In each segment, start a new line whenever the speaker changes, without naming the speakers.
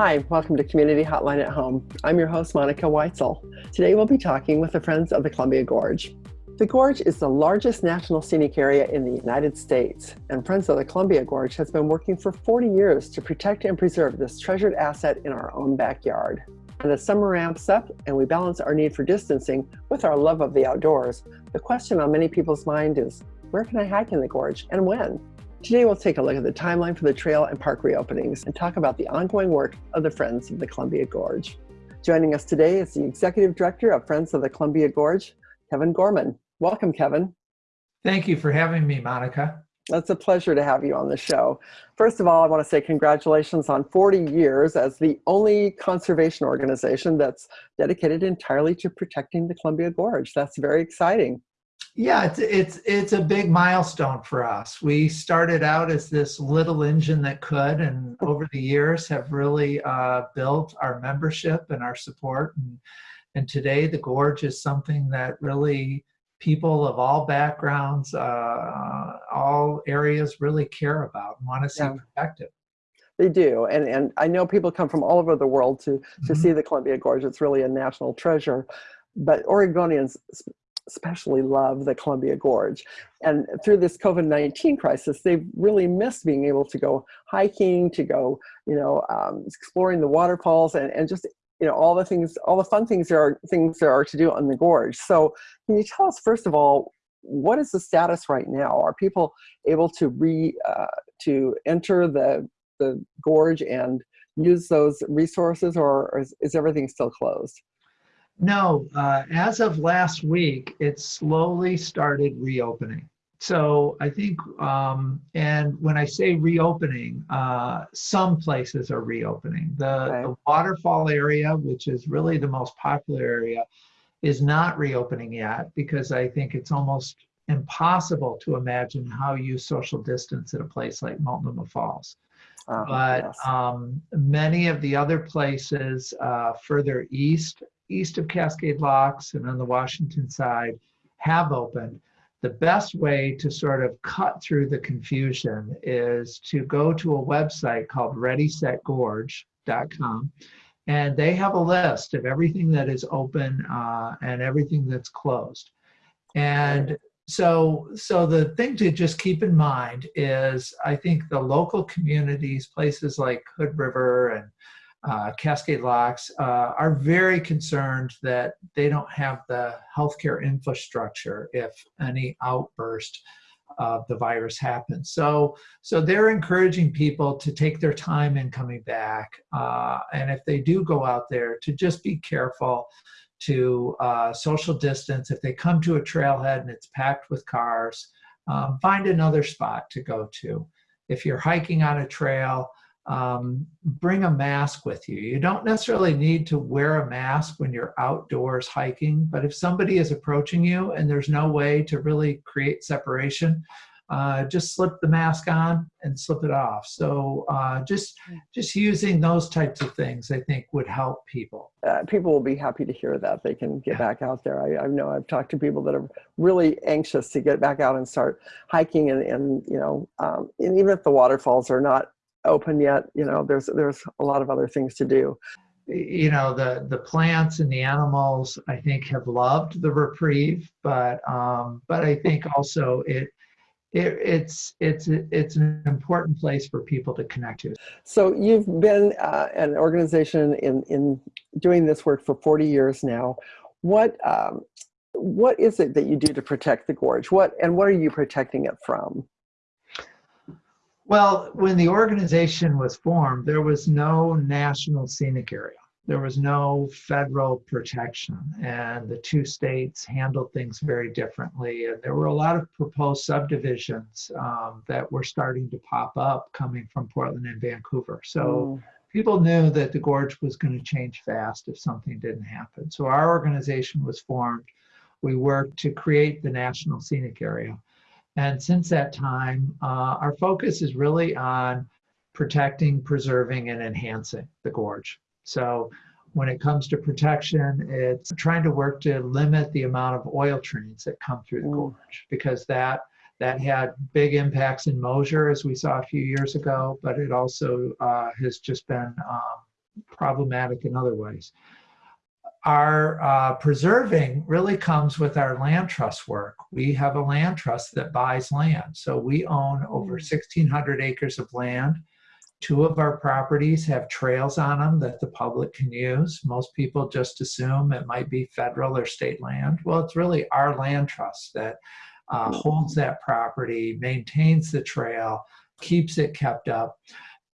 Hi, welcome to Community Hotline at Home. I'm your host, Monica Weitzel. Today we'll be talking with the Friends of the Columbia Gorge. The Gorge is the largest national scenic area in the United States, and Friends of the Columbia Gorge has been working for 40 years to protect and preserve this treasured asset in our own backyard. And as summer ramps up and we balance our need for distancing with our love of the outdoors, the question on many people's mind is, where can I hike in the gorge and when? Today we'll take a look at the timeline for the trail and park reopenings and talk about the ongoing work of the Friends of the Columbia Gorge. Joining us today is the Executive Director of Friends of the Columbia Gorge, Kevin Gorman. Welcome, Kevin.
Thank you for having me, Monica.
It's a pleasure to have you on the show. First of all, I want to say congratulations on 40 years as the only conservation organization that's dedicated entirely to protecting the Columbia Gorge. That's very exciting.
Yeah, it's it's it's a big milestone for us. We started out as this little engine that could, and over the years have really uh, built our membership and our support. And, and today, the gorge is something that really people of all backgrounds, uh, all areas really care about and want to see yeah. protected.
They do, and and I know people come from all over the world to to mm -hmm. see the Columbia Gorge. It's really a national treasure but Oregonians especially love the Columbia Gorge. And through this COVID-19 crisis, they've really missed being able to go hiking, to go, you know, um, exploring the waterfalls and, and just, you know, all the things, all the fun things there are, things there are to do on the gorge. So can you tell us, first of all, what is the status right now? Are people able to re, uh, to enter the, the gorge and use those resources or is, is everything still closed?
No, uh, as of last week, it slowly started reopening. So I think, um, and when I say reopening, uh, some places are reopening. The, the waterfall area, which is really the most popular area, is not reopening yet because I think it's almost impossible to imagine how you social distance at a place like Multnomah Falls. Uh, but yes. um, many of the other places uh, further east east of Cascade Locks and on the Washington side have opened. The best way to sort of cut through the confusion is to go to a website called readysetgorge.com and they have a list of everything that is open uh, and everything that's closed. And so, so the thing to just keep in mind is I think the local communities, places like Hood River and uh, Cascade Locks uh, are very concerned that they don't have the healthcare infrastructure if any outburst of the virus happens. So, so they're encouraging people to take their time in coming back. Uh, and if they do go out there, to just be careful to uh, social distance. If they come to a trailhead and it's packed with cars, um, find another spot to go to. If you're hiking on a trail, um, bring a mask with you. You don't necessarily need to wear a mask when you're outdoors hiking, but if somebody is approaching you and there's no way to really create separation, uh, just slip the mask on and slip it off. So uh, just just using those types of things, I think, would help people.
Uh, people will be happy to hear that they can get yeah. back out there. I, I, know I've talked to people that are really anxious to get back out and start hiking, and, and you know, um, and even if the waterfalls are not open yet. You know, there's there's a lot of other things to do.
You know, the the plants and the animals, I think, have loved the reprieve, but um, but I think also it it, it's it's it's an important place for people to connect to.
So you've been uh, an organization in in doing this work for 40 years now. What um, what is it that you do to protect the gorge? What and what are you protecting it from?
Well, when the organization was formed, there was no national scenic area. There was no federal protection, and the two states handled things very differently. And there were a lot of proposed subdivisions um, that were starting to pop up coming from Portland and Vancouver. So mm. people knew that the gorge was going to change fast if something didn't happen. So our organization was formed. We worked to create the national scenic area. And since that time, uh, our focus is really on protecting, preserving, and enhancing the gorge. So when it comes to protection, it's trying to work to limit the amount of oil trains that come through the gorge because that that had big impacts in Mosier, as we saw a few years ago, but it also uh, has just been um, problematic in other ways. Our uh, preserving really comes with our land trust work. We have a land trust that buys land. So we own over 1,600 acres of land. Two of our properties have trails on them that the public can use. Most people just assume it might be federal or state land. Well, it's really our land trust that uh, holds that property, maintains the trail, keeps it kept up.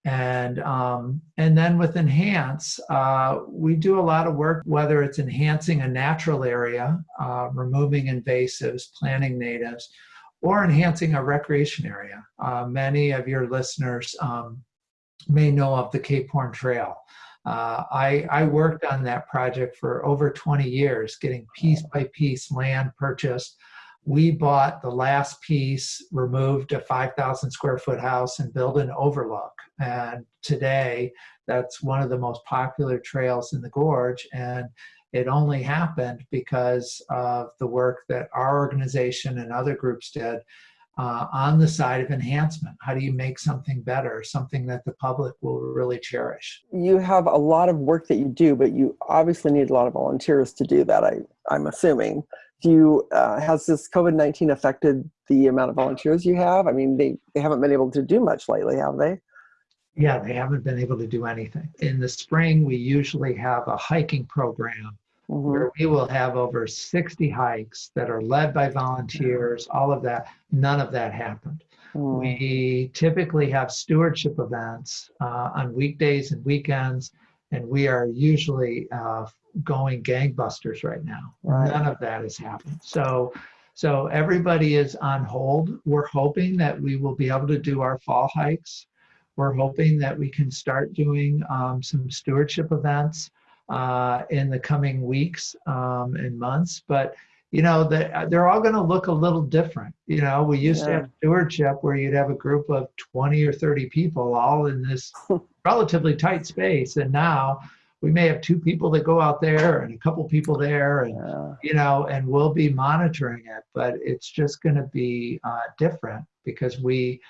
And, um, and then with Enhance, uh, we do a lot of work, whether it's enhancing a natural area, uh, removing invasives, planting natives, or enhancing a recreation area. Uh, many of your listeners um, may know of the Cape Horn Trail. Uh, I, I worked on that project for over 20 years, getting piece by piece land purchased, we bought the last piece, removed a 5,000 square foot house and built an overlook. And today, that's one of the most popular trails in the gorge. And it only happened because of the work that our organization and other groups did uh, on the side of enhancement. How do you make something better, something that the public will really cherish?
You have a lot of work that you do, but you obviously need a lot of volunteers to do that, I, I'm assuming do you uh, has this covid-19 affected the amount of volunteers you have i mean they they haven't been able to do much lately have they
yeah they haven't been able to do anything in the spring we usually have a hiking program mm-hmm. where we will have over 60 hikes that are led by volunteers all of that none of that happened mm. we typically have stewardship events uh, on weekdays and weekends and we are usually uh, going gangbusters right now. Right. None of that has happened. So, so everybody is on hold. We're hoping that we will be able to do our fall hikes. We're hoping that we can start doing um, some stewardship events uh, in the coming weeks um, and months. But you know, they're, they're all going to look a little different. You know, we used yeah. to have stewardship where you'd have a group of 20 or 30 people all in this relatively tight space. And now we may have two people that go out there and a couple people there and yeah. you know and we'll be monitoring it but it's just going to be uh, different because we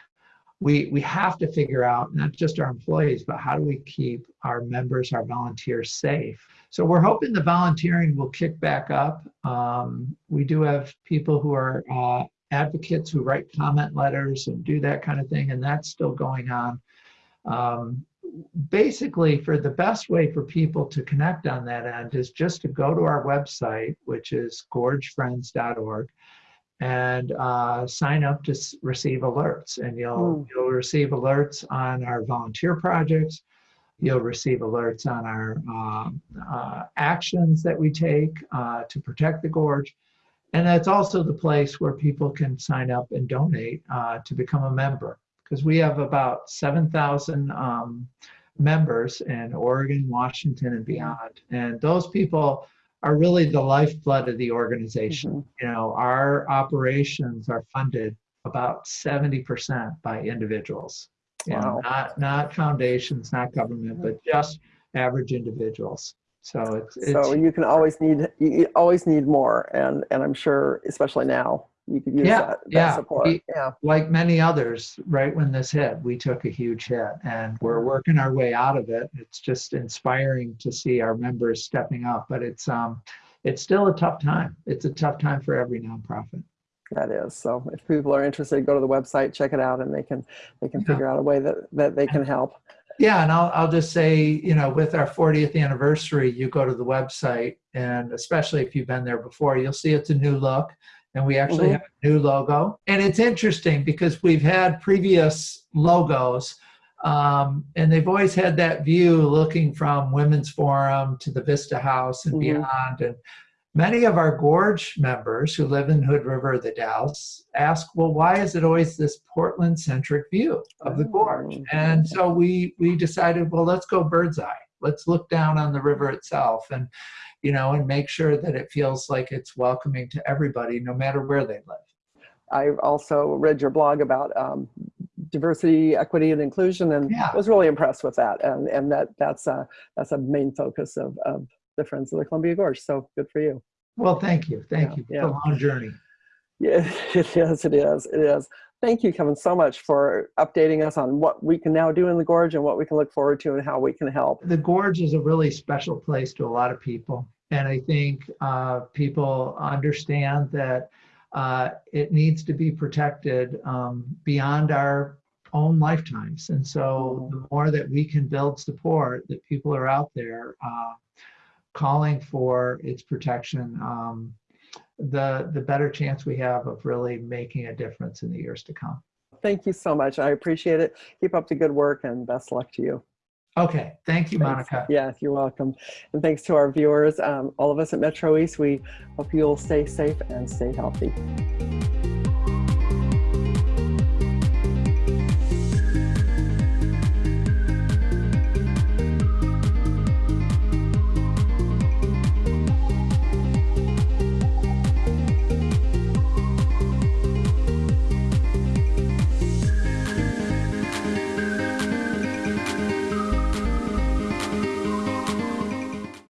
we we have to figure out not just our employees but how do we keep our members our volunteers safe? So we're hoping the volunteering will kick back up. Um, we do have people who are uh, advocates who write comment letters and do that kind of thing and that's still going on. Um, basically for the best way for people to connect on that end is just to go to our website, which is gorgefriends.org and uh, sign up to receive alerts. And you'll, mm. you'll receive alerts on our volunteer projects. You'll receive alerts on our uh, uh, actions that we take uh, to protect the gorge. And that's also the place where people can sign up and donate uh, to become a member because we have about 7,000 um, members in Oregon, Washington, and beyond. And those people are really the lifeblood of the organization. Mm -hmm. You know, our operations are funded about 70% by individuals. You know, not not foundations, not government, but just average individuals. So it's, it's
so you can always need you always need more, and and I'm sure especially now you could use
yeah,
that, that
yeah.
support.
We,
yeah.
Like many others, right when this hit, we took a huge hit and we're mm-hmm. working our way out of it. It's just inspiring to see our members stepping up, but it's um it's still a tough time. It's a tough time for every nonprofit.
That is. So if people are interested, go to the website, check it out, and they can they can yeah. figure out a way that, that they can help.
Yeah, and I'll, I'll just say, you know, with our 40th anniversary, you go to the website, and especially if you've been there before, you'll see it's a new look and we actually mm -hmm. have a new logo. And it's interesting because we've had previous logos um, and they've always had that view looking from Women's Forum to the Vista House and mm -hmm. beyond. And many of our Gorge members who live in Hood River, the Dalles, ask, well, why is it always this Portland-centric view of the Gorge? Oh, and so we, we decided, well, let's go bird's eye. Let's look down on the river itself. And you know, and make sure that it feels like it's welcoming to everybody, no matter where they live.
I also read your blog about um, diversity, equity, and inclusion, and
yeah.
was really impressed with that. And and that that's a that's a main focus of of the Friends of the Columbia Gorge. So good for you.
Well, thank you, thank yeah, you. It's yeah. a long journey.
Yeah, it is. It is. It is. Thank you, Kevin, so much for updating us on what we can now do in the gorge and what we can look forward to and how we can help.
The gorge is a really special place to a lot of people. And I think uh, people understand that uh, it needs to be protected um, beyond our own lifetimes. And so the more that we can build support, that people are out there uh, calling for its protection, um, the, the better chance we have of really making a difference in the years to come.
Thank you so much. I appreciate it. Keep up the good work and best luck to you.
Okay, thank you,
Thanks.
Monica.
Yes, you're welcome. And thanks to our viewers, um, all of us at Metro East, we hope you'll stay safe and stay healthy.